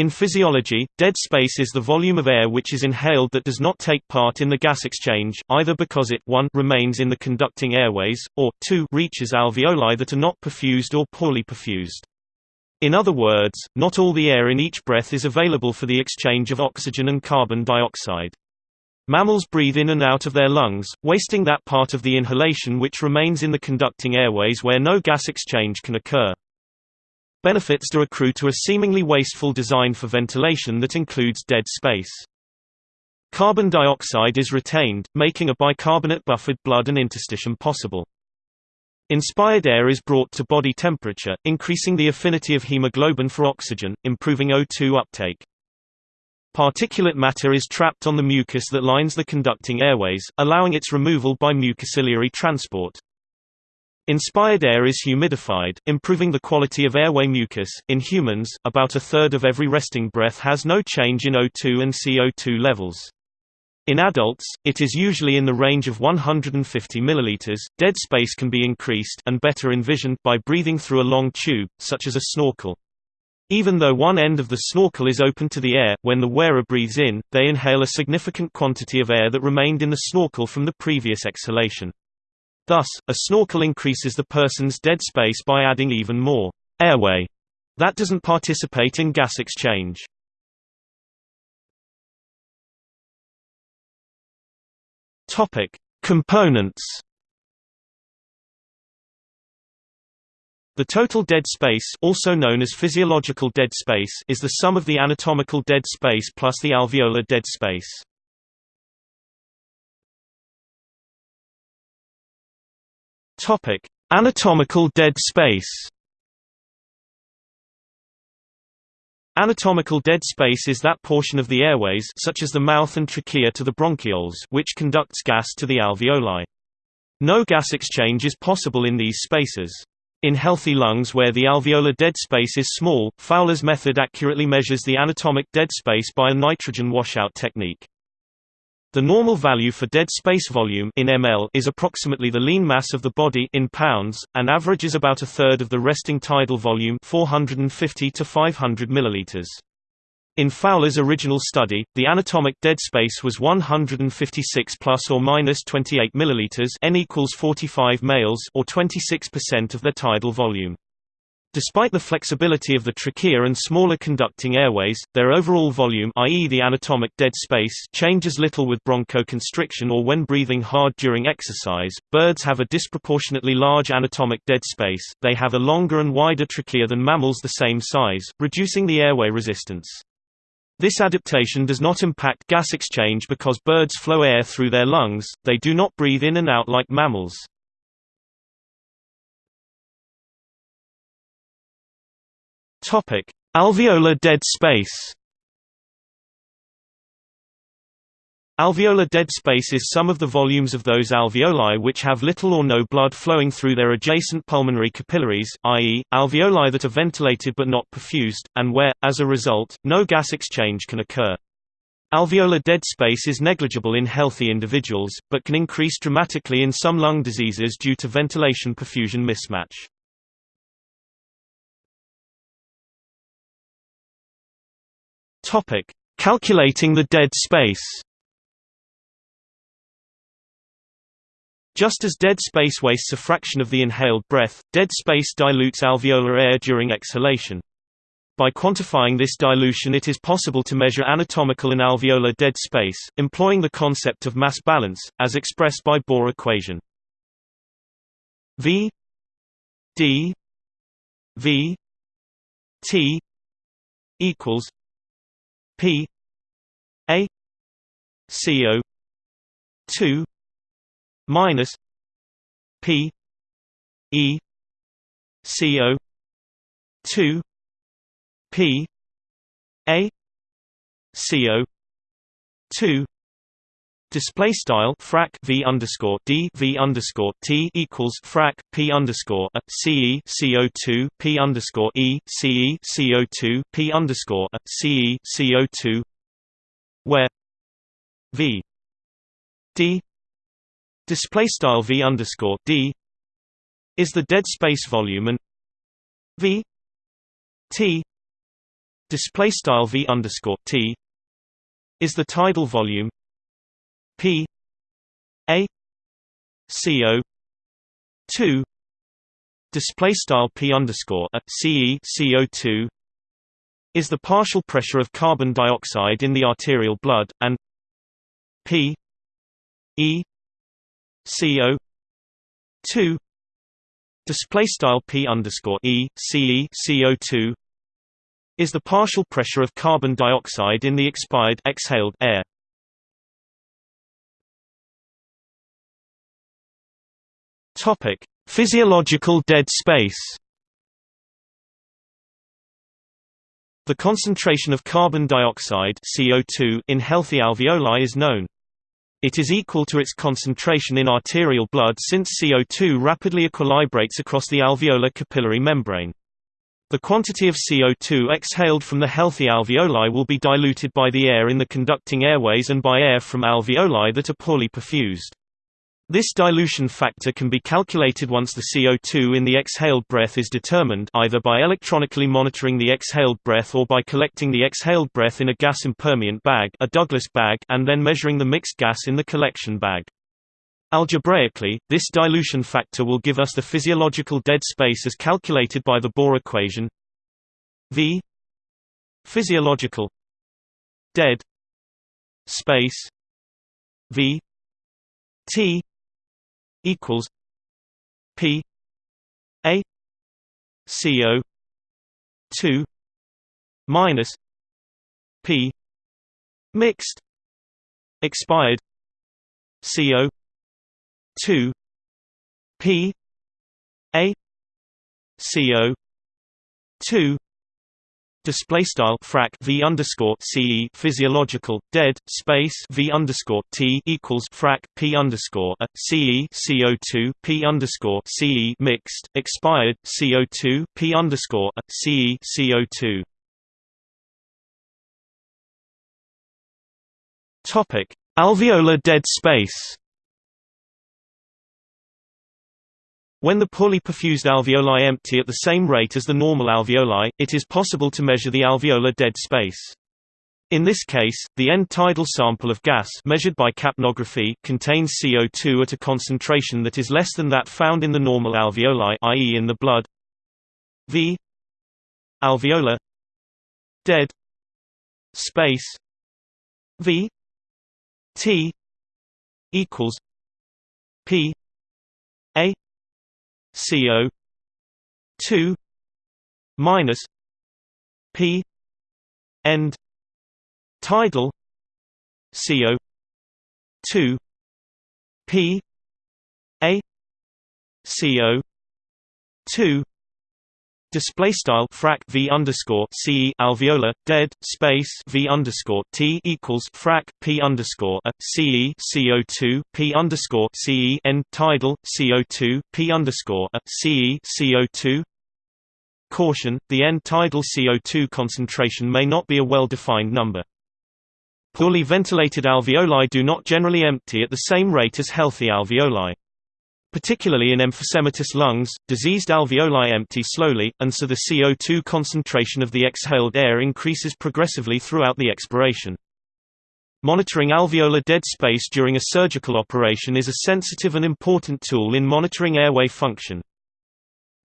In physiology, dead space is the volume of air which is inhaled that does not take part in the gas exchange, either because it 1 remains in the conducting airways, or 2 reaches alveoli that are not perfused or poorly perfused. In other words, not all the air in each breath is available for the exchange of oxygen and carbon dioxide. Mammals breathe in and out of their lungs, wasting that part of the inhalation which remains in the conducting airways where no gas exchange can occur. Benefits do accrue to a seemingly wasteful design for ventilation that includes dead space. Carbon dioxide is retained, making a bicarbonate buffered blood and interstitium possible. Inspired air is brought to body temperature, increasing the affinity of hemoglobin for oxygen, improving O2 uptake. Particulate matter is trapped on the mucus that lines the conducting airways, allowing its removal by mucociliary transport. Inspired air is humidified, improving the quality of airway mucus. In humans, about a third of every resting breath has no change in O2 and CO2 levels. In adults, it is usually in the range of 150 ml. Dead space can be increased and better envisioned by breathing through a long tube, such as a snorkel. Even though one end of the snorkel is open to the air, when the wearer breathes in, they inhale a significant quantity of air that remained in the snorkel from the previous exhalation. Thus, a snorkel increases the person's dead space by adding even more airway that doesn't participate in gas exchange. Topic: Components. The total dead space, also known as physiological dead space, is the sum of the anatomical dead space plus the alveolar dead space. Topic: Anatomical dead space. Anatomical dead space is that portion of the airways such as the mouth and trachea to the bronchioles which conducts gas to the alveoli. No gas exchange is possible in these spaces. In healthy lungs where the alveolar dead space is small, Fowler's method accurately measures the anatomic dead space by a nitrogen washout technique. The normal value for dead space volume in ml is approximately the lean mass of the body in pounds, and averages about a third of the resting tidal volume 450 to 500 milliliters. In Fowler's original study, the anatomic dead space was 156 plus or minus 28 milliliters n equals 45 males or 26% of their tidal volume. Despite the flexibility of the trachea and smaller conducting airways, their overall volume i.e. the anatomic dead space changes little with bronchoconstriction or when breathing hard during exercise. Birds have a disproportionately large anatomic dead space, they have a longer and wider trachea than mammals the same size, reducing the airway resistance. This adaptation does not impact gas exchange because birds flow air through their lungs, they do not breathe in and out like mammals. Topic: Alveolar dead space. Alveolar dead space is some of the volumes of those alveoli which have little or no blood flowing through their adjacent pulmonary capillaries, i.e., alveoli that are ventilated but not perfused, and where, as a result, no gas exchange can occur. Alveolar dead space is negligible in healthy individuals, but can increase dramatically in some lung diseases due to ventilation-perfusion mismatch. Topic: Calculating the dead space. Just as dead space wastes a fraction of the inhaled breath, dead space dilutes alveolar air during exhalation. By quantifying this dilution it is possible to measure anatomical and alveolar dead space, employing the concept of mass balance, as expressed by Bohr equation. V D V T equals P A CO two minus P E CO two P A CO two Display style frac v underscore d v underscore t equals frac p underscore a c e co two p underscore e c e co two p underscore a c e co two, where v d display style v underscore d is the dead space volume and v t display style v underscore t is the tidal volume p a co 2 display style p underscore a ce co2 is the partial pressure of carbon dioxide in the arterial blood and p e co 2 display style p underscore e ce co2 is the partial pressure of carbon dioxide in the expired exhaled air. Topic: Physiological dead space. The concentration of carbon dioxide CO2 in healthy alveoli is known. It is equal to its concentration in arterial blood since CO2 rapidly equilibrates across the alveolar capillary membrane. The quantity of CO2 exhaled from the healthy alveoli will be diluted by the air in the conducting airways and by air from alveoli that are poorly perfused. This dilution factor can be calculated once the CO2 in the exhaled breath is determined either by electronically monitoring the exhaled breath or by collecting the exhaled breath in a gas impermeant bag, a Douglas bag and then measuring the mixed gas in the collection bag. Algebraically, this dilution factor will give us the physiological dead space as calculated by the Bohr equation. V. Physiological. Dead. Space. V. T equals P A CO two minus P mixed expired CO 2 P A CO 2 Display style frac v underscore ce physiological dead space v underscore t equals frac p underscore a ce co two p underscore ce mixed expired co two p underscore a ce co two. Topic: Alveolar dead space. When the poorly perfused alveoli empty at the same rate as the normal alveoli, it is possible to measure the alveolar dead space. In this case, the end tidal sample of gas measured by capnography contains CO2 at a concentration that is less than that found in the normal alveoli i.e. in the blood. V alveolar dead space V T equals P A CO two minus P end tidal CO two P A CO two Display style frac v underscore c alveolar dead space v underscore t equals frac p underscore a ce co two p underscore ce end tidal co two p underscore a ce co two. Caution: the end tidal co two concentration may not be a well-defined number. Poorly ventilated alveoli do not generally empty at the same rate as healthy alveoli. Particularly in emphysematous lungs, diseased alveoli empty slowly, and so the CO2 concentration of the exhaled air increases progressively throughout the expiration. Monitoring alveolar dead space during a surgical operation is a sensitive and important tool in monitoring airway function.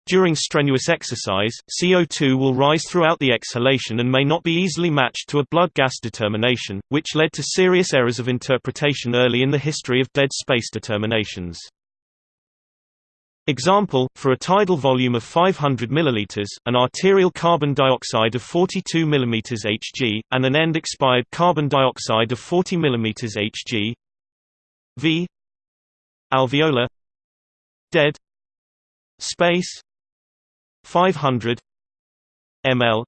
During strenuous exercise, CO2 will rise throughout the exhalation and may not be easily matched to a blood gas determination, which led to serious errors of interpretation early in the history of dead space determinations. Example, for a tidal volume of 500 ml, an arterial carbon dioxide of 42 mm Hg, and an end expired carbon dioxide of 40 mm Hg V. Alveolar. Dead. Space. 500 ml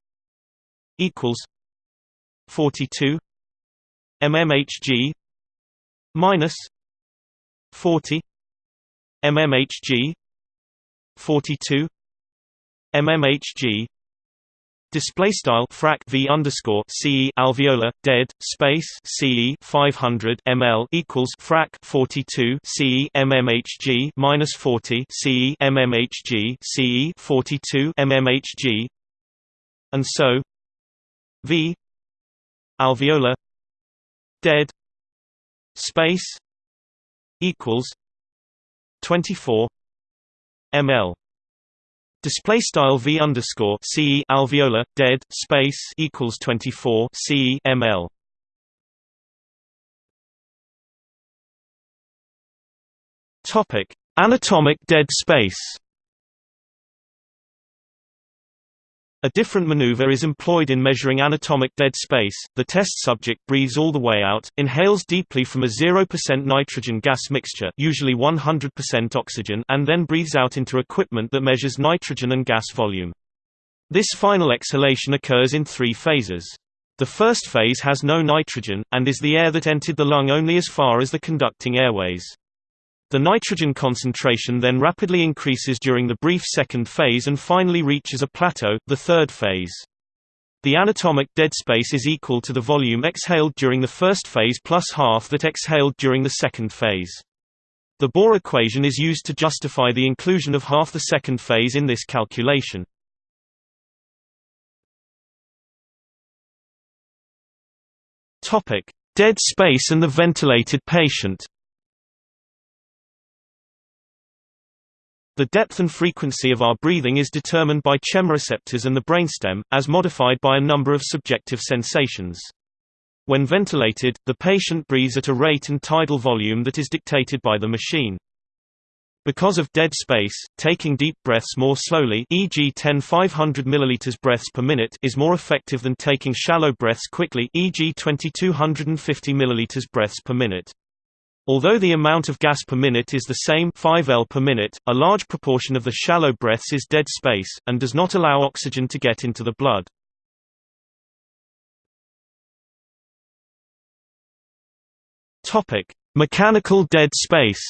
equals. 42 mmHg minus. 40 mmHg 42 mmHg Display style frac v underscore ce alveolar dead space ce 500 ml equals frac 42 ce mmHg minus 40 ce mmHg ce 42 mmHg and so V alveolar dead space equals 24 ml. Display style v underscore ce alveolar dead space equals 24 ce ml. Topic. Anatomic dead space A different maneuver is employed in measuring anatomic dead space. The test subject breathes all the way out, inhales deeply from a 0% nitrogen gas mixture, usually 100% oxygen, and then breathes out into equipment that measures nitrogen and gas volume. This final exhalation occurs in three phases. The first phase has no nitrogen, and is the air that entered the lung only as far as the conducting airways. The nitrogen concentration then rapidly increases during the brief second phase and finally reaches a plateau, the third phase. The anatomic dead space is equal to the volume exhaled during the first phase plus half that exhaled during the second phase. The Bohr equation is used to justify the inclusion of half the second phase in this calculation. Dead space and the ventilated patient The depth and frequency of our breathing is determined by chemoreceptors and the brainstem, as modified by a number of subjective sensations. When ventilated, the patient breathes at a rate and tidal volume that is dictated by the machine. Because of dead space, taking deep breaths more slowly e.g. 10 500 ml breaths per minute is more effective than taking shallow breaths quickly e.g. 2250 ml breaths per minute. Although the amount of gas per minute is the same 5 L per minute, a large proportion of the shallow breaths is dead space, and does not allow oxygen to get into the blood. Mechanical dead space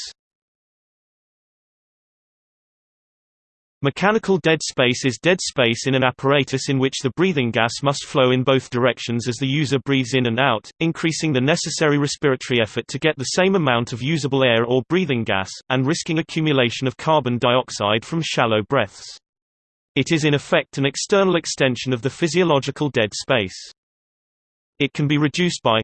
Mechanical dead space is dead space in an apparatus in which the breathing gas must flow in both directions as the user breathes in and out, increasing the necessary respiratory effort to get the same amount of usable air or breathing gas, and risking accumulation of carbon dioxide from shallow breaths. It is in effect an external extension of the physiological dead space. It can be reduced by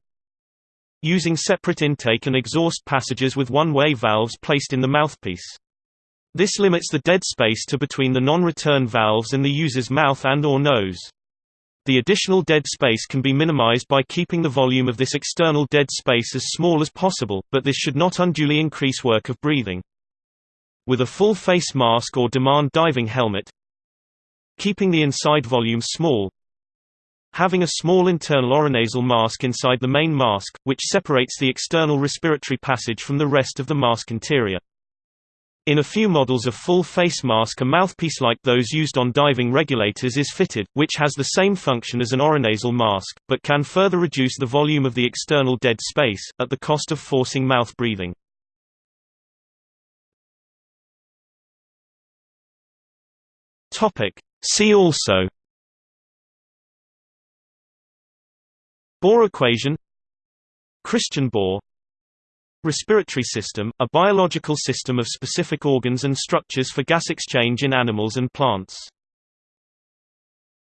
using separate intake and exhaust passages with one-way valves placed in the mouthpiece. This limits the dead space to between the non-return valves and the user's mouth and or nose. The additional dead space can be minimized by keeping the volume of this external dead space as small as possible, but this should not unduly increase work of breathing. With a full face mask or demand diving helmet, keeping the inside volume small, having a small internal oronasal mask inside the main mask, which separates the external respiratory passage from the rest of the mask interior. In a few models a full face mask a mouthpiece like those used on diving regulators is fitted, which has the same function as an oronasal mask, but can further reduce the volume of the external dead space, at the cost of forcing mouth breathing. See also. Bohr equation. Christian Bohr Respiratory system, a biological system of specific organs and structures for gas exchange in animals and plants.